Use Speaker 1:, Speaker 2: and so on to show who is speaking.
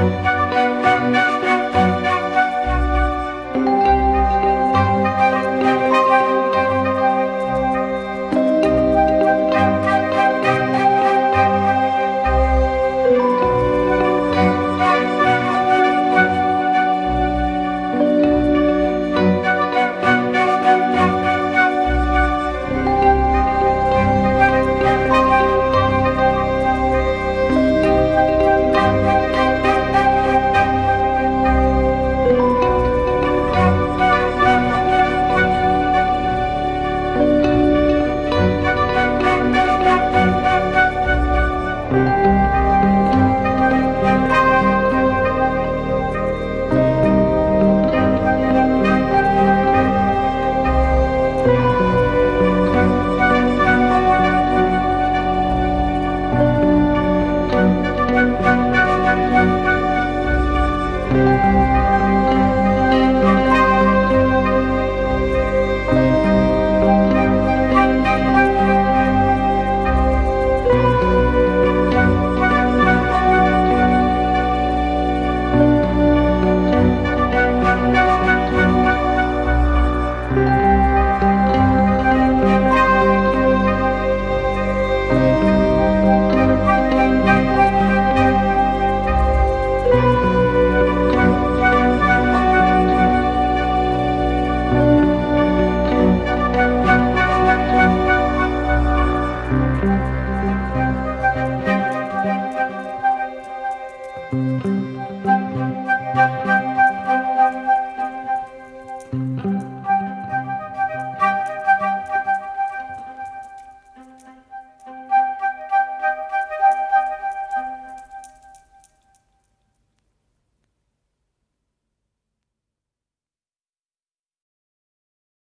Speaker 1: Thank you.
Speaker 2: Música